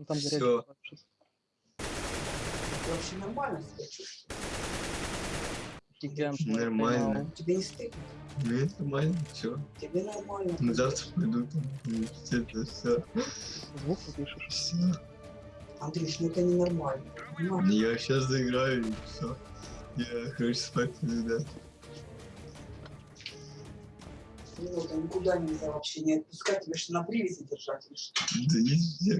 Ну там Всё. горячий сейчас. Ты вообще нормально себя чувствуешь? Гигант. Нормально. поймал. Тебе не стыдно? Ну, нормально, все. Тебе нормально. Ну, Завтра пойду там в университет, все. Звук пишешь. Все. Андрюш, ну это не нормально. Понимаешь? Я сейчас заиграю и все. Я хочу спать всегда. Ну, это никуда нельзя вообще не отпускать, тебе что на привязи держать или что? Да нельзя,